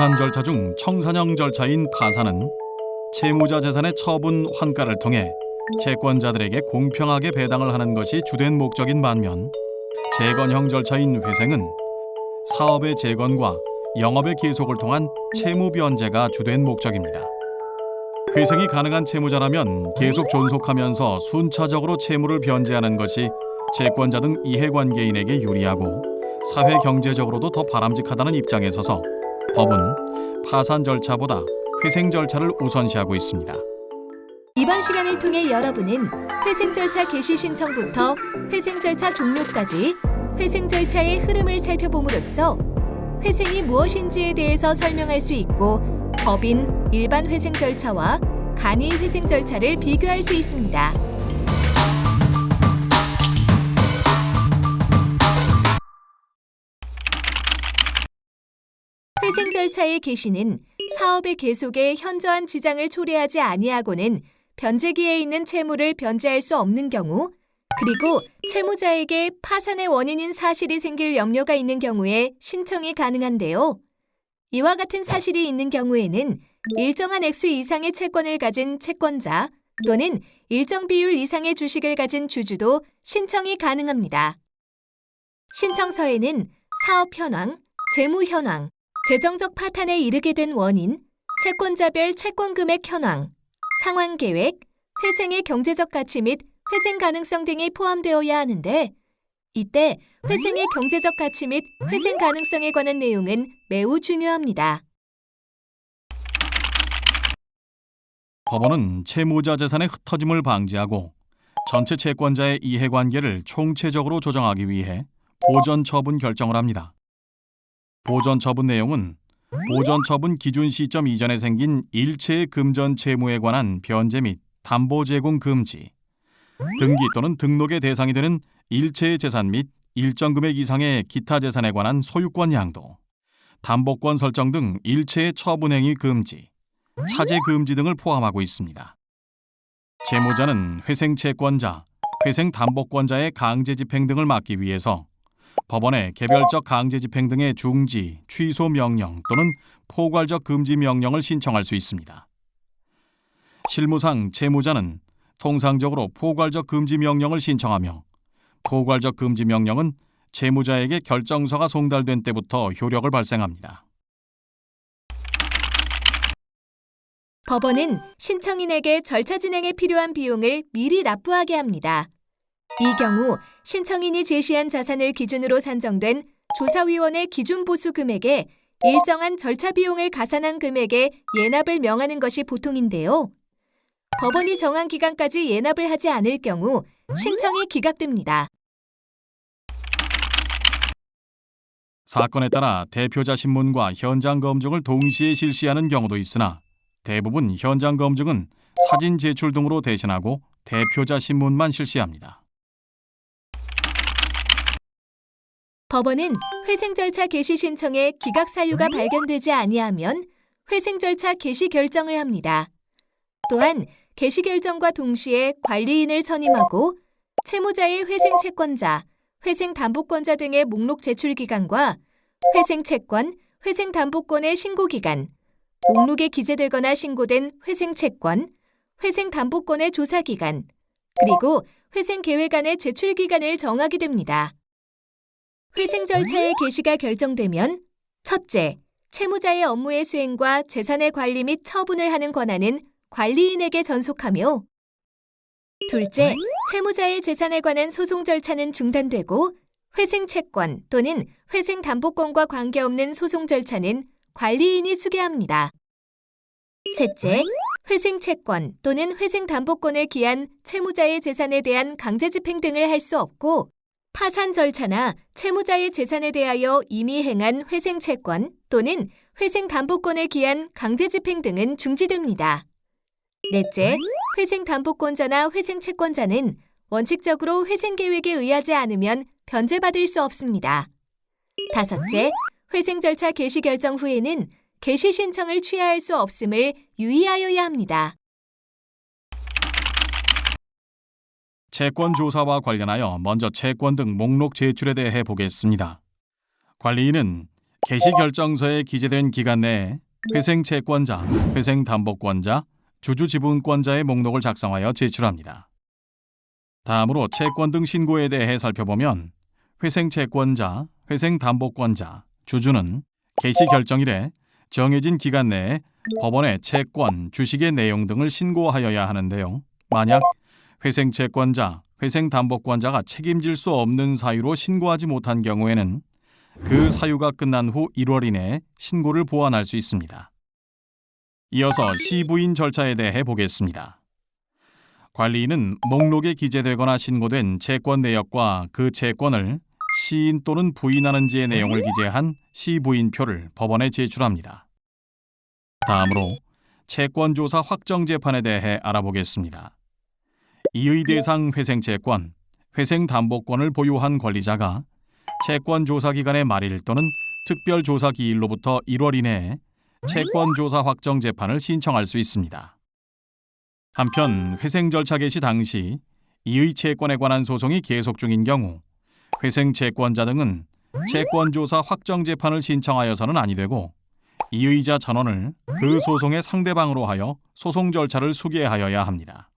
파산 절차 중 청산형 절차인 파산은 채무자 재산의 처분 환가를 통해 채권자들에게 공평하게 배당을 하는 것이 주된 목적인 반면 재건형 절차인 회생은 사업의 재건과 영업의 계속을 통한 채무 변제가 주된 목적입니다. 회생이 가능한 채무자라면 계속 존속하면서 순차적으로 채무를 변제하는 것이 채권자 등 이해관계인에게 유리하고 사회 경제적으로도 더 바람직하다는 입장에 서서 법은 파산 절차보다 회생 절차를 우선시하고 있습니다. 이번 시간을 통해 여러분은 회생 절차 개시 신청부터 회생 절차 종료까지 회생 절차의 흐름을 살펴봄으로써 회생이 무엇인지에 대해서 설명할 수 있고 법인 일반 회생 절차와 간이 회생 절차를 비교할 수 있습니다. 회생 절차의 개시는 사업의 계속에 현저한 지장을 초래하지 아니하고는 변제기에 있는 채무를 변제할 수 없는 경우 그리고 채무자에게 파산의 원인인 사실이 생길 염려가 있는 경우에 신청이 가능한데요. 이와 같은 사실이 있는 경우에는 일정한 액수 이상의 채권을 가진 채권자 또는 일정 비율 이상의 주식을 가진 주주도 신청이 가능합니다. 신청서에는 사업 현황, 재무 현황, 재정적 파탄에 이르게 된 원인, 채권자별 채권 금액 현황, 상환 계획, 회생의 경제적 가치 및 회생 가능성 등이 포함되어야 하는데 이때 회생의 경제적 가치 및 회생 가능성에 관한 내용은 매우 중요합니다. 법원은 채무자 재산의 흩어짐을 방지하고 전체 채권자의 이해관계를 총체적으로 조정하기 위해 보전 처분 결정을 합니다. 보전 처분 내용은 보전 처분 기준 시점 이전에 생긴 일체의 금전 채무에 관한 변제 및 담보 제공 금지, 등기 또는 등록의 대상이 되는 일체의 재산 및 일정 금액 이상의 기타 재산에 관한 소유권 양도, 담보권 설정 등 일체의 처분 행위 금지, 차제 금지 등을 포함하고 있습니다. 채무자는 회생 채권자, 회생 담보권자의 강제 집행 등을 막기 위해서 법원에 개별적 강제 집행 등의 중지, 취소 명령 또는 포괄적 금지 명령을 신청할 수 있습니다. 실무상 채무자는 통상적으로 포괄적 금지 명령을 신청하며 포괄적 금지 명령은 채무자에게 결정서가 송달된 때부터 효력을 발생합니다. 법원은 신청인에게 절차 진행에 필요한 비용을 미리 납부하게 합니다. 이 경우 신청인이 제시한 자산을 기준으로 산정된 조사위원회 기준 보수 금액에 일정한 절차 비용을 가산한 금액에 예납을 명하는 것이 보통인데요. 법원이 정한 기간까지 예납을 하지 않을 경우 신청이 기각됩니다. 사건에 따라 대표자 신문과 현장 검증을 동시에 실시하는 경우도 있으나 대부분 현장 검증은 사진 제출 등으로 대신하고 대표자 신문만 실시합니다. 법원은 회생 절차 개시 신청에 기각 사유가 발견되지 아니하면 회생 절차 개시 결정을 합니다. 또한 개시 결정과 동시에 관리인을 선임하고 채무자의 회생 채권자, 회생 담보권자 등의 목록 제출 기간과 회생 채권, 회생 담보권의 신고 기간, 목록에 기재되거나 신고된 회생 채권, 회생 담보권의 조사 기간, 그리고 회생 계획안의 제출 기간을 정하게 됩니다. 회생 절차의 개시가 결정되면 첫째, 채무자의 업무의 수행과 재산의 관리 및 처분을 하는 권한은 관리인에게 전속하며 둘째, 채무자의 재산에 관한 소송 절차는 중단되고 회생 채권 또는 회생 담보권과 관계없는 소송 절차는 관리인이 수개합니다. 셋째, 회생 채권 또는 회생 담보권을 기한 채무자의 재산에 대한 강제 집행 등을 할 수 없고 파산 절차나 채무자의 재산에 대하여 이미 행한 회생 채권 또는 회생 담보권을 기한 강제 집행 등은 중지됩니다. 넷째, 회생 담보권자나 회생 채권자는 원칙적으로 회생 계획에 의하지 않으면 변제받을 수 없습니다. 다섯째, 회생 절차 개시 결정 후에는 개시 신청을 취하할 수 없음을 유의하여야 합니다. 채권 조사와 관련하여 먼저 채권 등 목록 제출에 대해 보겠습니다. 관리인은 개시 결정서에 기재된 기간 내에 회생 채권자, 회생 담보권자, 주주 지분권자의 목록을 작성하여 제출합니다. 다음으로 채권 등 신고에 대해 살펴보면 회생 채권자, 회생 담보권자, 주주는 개시 결정일에 정해진 기간 내에 법원에 채권, 주식의 내용 등을 신고하여야 하는데요. 만약 회생 채권자, 회생 담보권자가 책임질 수 없는 사유로 신고하지 못한 경우에는 그 사유가 끝난 후 1월 이내에 신고를 보완할 수 있습니다. 이어서 시부인 절차에 대해 보겠습니다. 관리인은 목록에 기재되거나 신고된 채권 내역과 그 채권을 시인 또는 부인하는지의 내용을 기재한 시부인표를 법원에 제출합니다. 다음으로 채권 조사 확정 재판에 대해 알아보겠습니다. 이의 대상 회생 채권, 회생 담보권을 보유한 권리자가 채권 조사 기간의 말일 또는 특별 조사 기일로부터 1월 이내에 채권 조사 확정 재판을 신청할 수 있습니다. 한편 회생 절차 개시 당시 이의 채권에 관한 소송이 계속 중인 경우 회생 채권자 등은 채권 조사 확정 재판을 신청하여서는 아니 되고 이의자 전원을 그 소송의 상대방으로 하여 소송 절차를 수계하여야 합니다.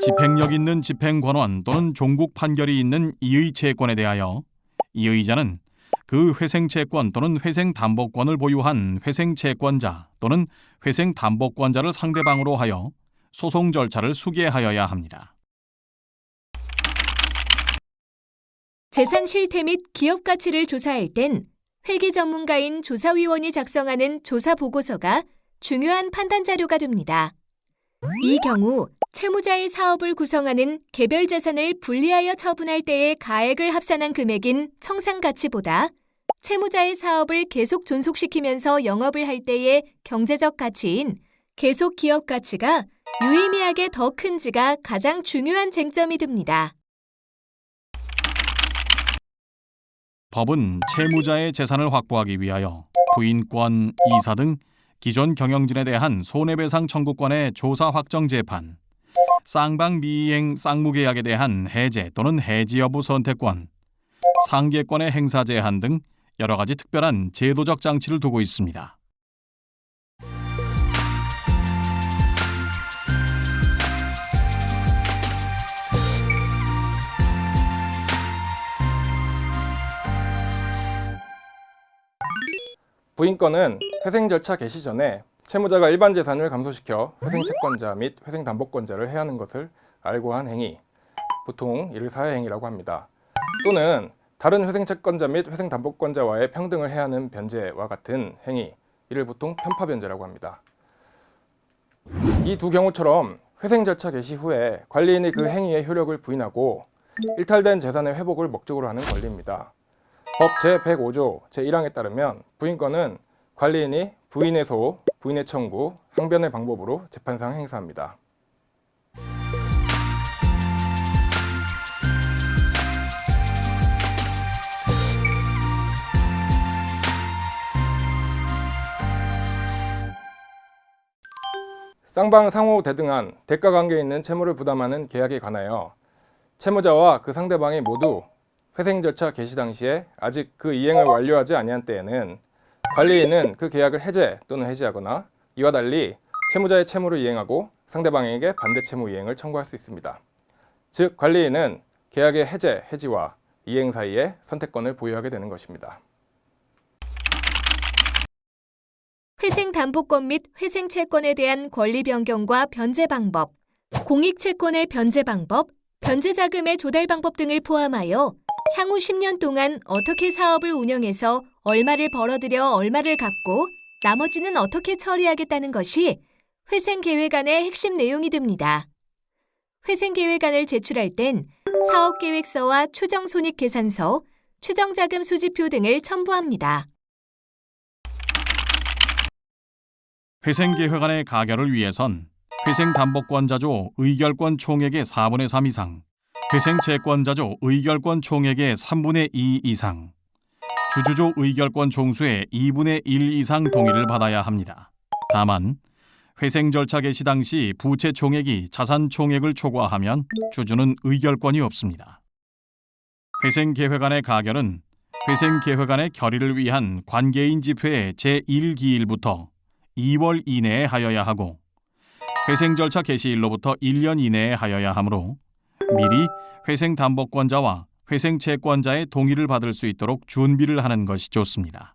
집행력 있는 집행권원 또는 종국 판결이 있는 이의 채권에 대하여 이의자는 그 회생 채권 또는 회생 담보권을 보유한 회생 채권자 또는 회생 담보권자를 상대방으로 하여 소송 절차를 수계하여야 합니다. 재산 실태 및 기업 가치를 조사할 땐 회계 전문가인 조사위원이 작성하는 조사 보고서가 중요한 판단 자료가 됩니다. 이 경우 채무자의 사업을 구성하는 개별 자산을 분리하여 처분할 때의 가액을 합산한 금액인 청산 가치보다 채무자의 사업을 계속 존속시키면서 영업을 할 때의 경제적 가치인 계속 기업 가치가 유의미하게 더 큰지가 가장 중요한 쟁점이 됩니다. 법은 채무자의 재산을 확보하기 위하여 부인권, 이사 등 기존 경영진에 대한 손해배상 청구권의 조사 확정 재판, 쌍방 미이행 쌍무계약에 대한 해제 또는 해지 여부 선택권, 상계권의 행사 제한 등 여러 가지 특별한 제도적 장치를 두고 있습니다. 부인권은 회생 절차 개시 전에 채무자가 일반 재산을 감소시켜 회생 채권자 및 회생 담보권자를 해하는 것을 알고 한 행위, 보통 이를 사회 행위라고 합니다. 또는 다른 회생 채권자 및 회생 담보권자와의 평등을 해하는 변제와 같은 행위, 이를 보통 편파 변제라고 합니다. 이 두 경우처럼 회생 절차 개시 후에 관리인이 그 행위의 효력을 부인하고 일탈된 재산의 회복을 목적으로 하는 권리입니다. 법 제105조 제1항에 따르면 부인권은 관리인이 부인의 소, 부인의 청구, 항변의 방법으로 재판상 행사합니다. 쌍방 상호 대등한 대가 관계에 있는 채무를 부담하는 계약에 관하여 채무자와 그 상대방이 모두 회생 절차 개시 당시에 아직 그 이행을 완료하지 아니한 때에는 관리인은 그 계약을 해제 또는 해지하거나 이와 달리 채무자의 채무를 이행하고 상대방에게 반대 채무 이행을 청구할 수 있습니다. 즉 관리인은 계약의 해제, 해지와 이행 사이에 선택권을 보유하게 되는 것입니다. 회생 담보권 및 회생 채권에 대한 권리 변경과 변제 방법, 공익 채권의 변제 방법, 변제 자금의 조달 방법 등을 포함하여 향후 10년 동안 어떻게 사업을 운영해서 얼마를 벌어들여 얼마를 갚고 나머지는 어떻게 처리하겠다는 것이 회생 계획안의 핵심 내용이 됩니다. 회생 계획안을 제출할 땐 사업 계획서와 추정 손익 계산서, 추정 자금 수지표 등을 첨부합니다. 회생계획안의 가결을 위해선 회생담보권자조 의결권 총액의 4분의 3 이상, 회생채권자조 의결권 총액의 3분의 2 이상, 주주조 의결권 총수의 2분의 1 이상 동의를 받아야 합니다. 다만 회생 절차 개시 당시 부채 총액이 자산 총액을 초과하면 주주는 의결권이 없습니다. 회생 계획안의 가결은 회생 계획안의 결의를 위한 관계인 집회 제1기일부터 2월 이내에 하여야 하고 회생 절차 개시일로부터 1년 이내에 하여야 하므로 미리 회생 담보권자와 회생 채권자의 동의를 받을 수 있도록 준비를 하는 것이 좋습니다.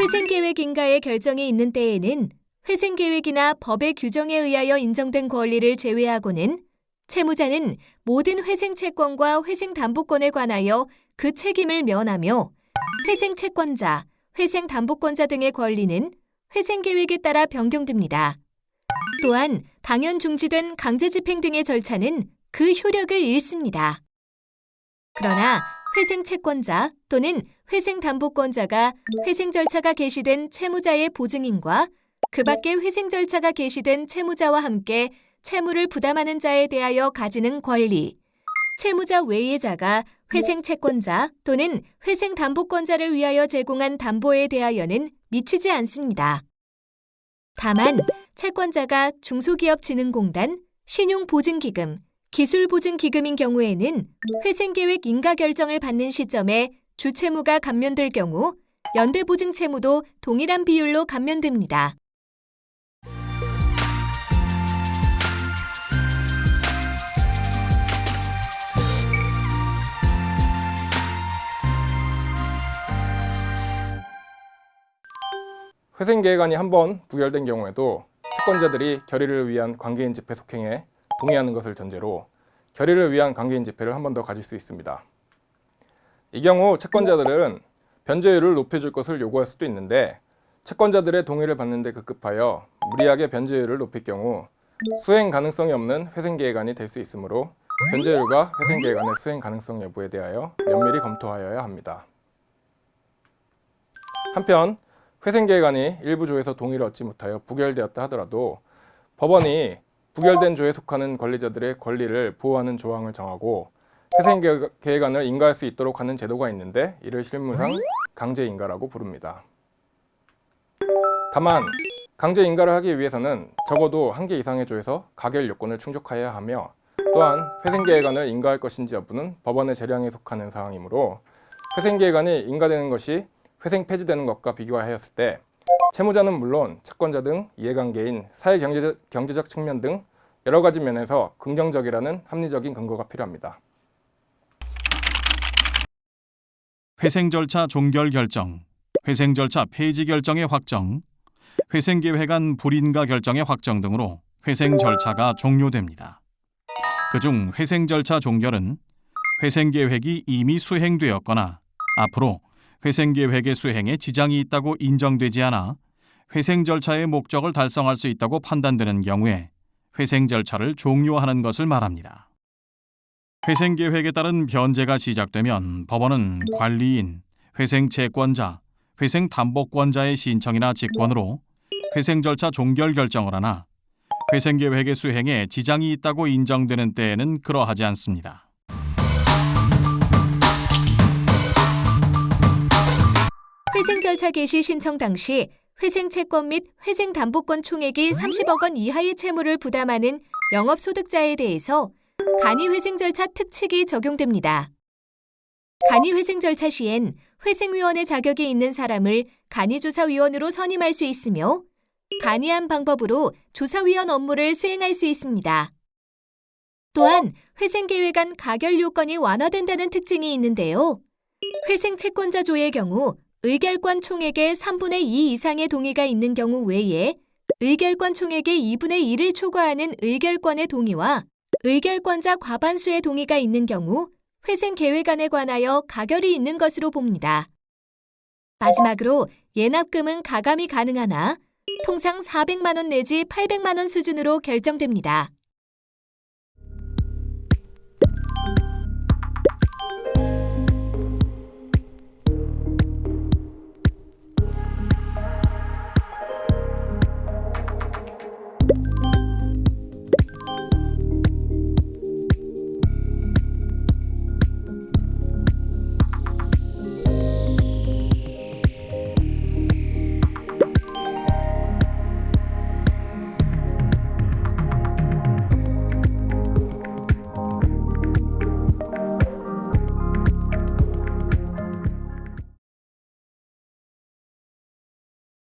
회생계획 인가의 결정이 있는 때에는 회생계획이나 법의 규정에 의하여 인정된 권리를 제외하고는 채무자는 모든 회생채권과 회생담보권에 관하여 그 책임을 면하며 회생채권자, 회생담보권자 등의 권리는 회생계획에 따라 변경됩니다. 또한 당연 중지된 강제 집행 등의 절차는 그 효력을 잃습니다. 그러나 회생 채권자 또는 회생 담보권자가 회생 절차가 개시된 채무자의 보증인과 그 밖에 회생 절차가 개시된 채무자와 함께 채무를 부담하는 자에 대하여 가지는 권리, 채무자 외의 자가 회생 채권자 또는 회생 담보권자를 위하여 제공한 담보에 대하여는 미치지 않습니다. 다만 채권자가 중소기업진흥공단, 신용보증기금, 기술보증기금인 경우에는 회생계획 인가 결정을 받는 시점에 주채무가 감면될 경우 연대보증 채무도 동일한 비율로 감면됩니다. 회생계획안이 한 번 부결된 경우에도 채권자들이 결의를 위한 관계인 집회 속행에 동의하는 것을 전제로 결의를 위한 관계인 집회를 한 번 더 가질 수 있습니다. 이 경우 채권자들은 변제율을 높여줄 것을 요구할 수도 있는데 채권자들의 동의를 받는 데 급급하여 무리하게 변제율을 높일 경우 수행 가능성이 없는 회생계획안이 될 수 있으므로 변제율과 회생계획안의 수행 가능성 여부에 대하여 면밀히 검토하여야 합니다. 한편 회생계획안이 일부 조에서 동의를 얻지 못하여 부결되었다 하더라도 법원이 부결된 조에 속하는 권리자들의 권리를 보호하는 조항을 정하고 회생계획안을 인가할 수 있도록 하는 제도가 있는데 이를 실무상 강제인가라고 부릅니다. 다만 강제인가를 하기 위해서는 적어도 한 개 이상의 조에서 가결 요건을 충족하여야 하며 또한 회생계획안을 인가할 것인지 여부는 법원의 재량에 속하는 사항이므로 회생계획안이 인가되는 것이 회생 폐지되는 것과 비교하였을 때 채무자는 물론 채권자 등 이해관계인 사회경제적 경제적 측면 등 여러 가지 면에서 긍정적이라는 합리적인 근거가 필요합니다. 회생 절차 종결 결정, 회생 절차 폐지 결정의 확정, 회생 계획안 불인가 결정의 확정 등으로 회생 절차가 종료됩니다. 그중 회생 절차 종결은 회생 계획이 이미 수행되었거나 앞으로 회생 계획의 수행에 지장이 있다고 인정되지 않아 회생 절차의 목적을 달성할 수 있다고 판단되는 경우에 회생 절차를 종료하는 것을 말합니다. 회생 계획에 따른 변제가 시작되면 법원은 관리인, 회생 채권자, 회생 담보권자의 신청이나 직권으로 회생 절차 종결 결정을 하나 회생 계획의 수행에 지장이 있다고 인정되는 때에는 그러하지 않습니다. 회생 절차 개시 신청 당시 회생 채권 및 회생 담보권 총액이 30억 원 이하의 채무를 부담하는 영업소득자에 대해서 간이 회생 절차 특칙이 적용됩니다. 간이 회생 절차 시엔 회생위원회 자격이 있는 사람을 간이조사위원으로 선임할 수 있으며 간이한 방법으로 조사위원 업무를 수행할 수 있습니다. 또한 회생계획안 가결 요건이 완화된다는 특징이 있는데요. 회생 채권자 조의 경우 의결권 총액의 3분의 2 이상의 동의가 있는 경우 외에 의결권 총액의 2분의 1을 초과하는 의결권의 동의와 의결권자 과반수의 동의가 있는 경우 회생 계획안에 관하여 가결이 있는 것으로 봅니다. 마지막으로 예납금은 가감이 가능하나 통상 400만 원 내지 800만 원 수준으로 결정됩니다.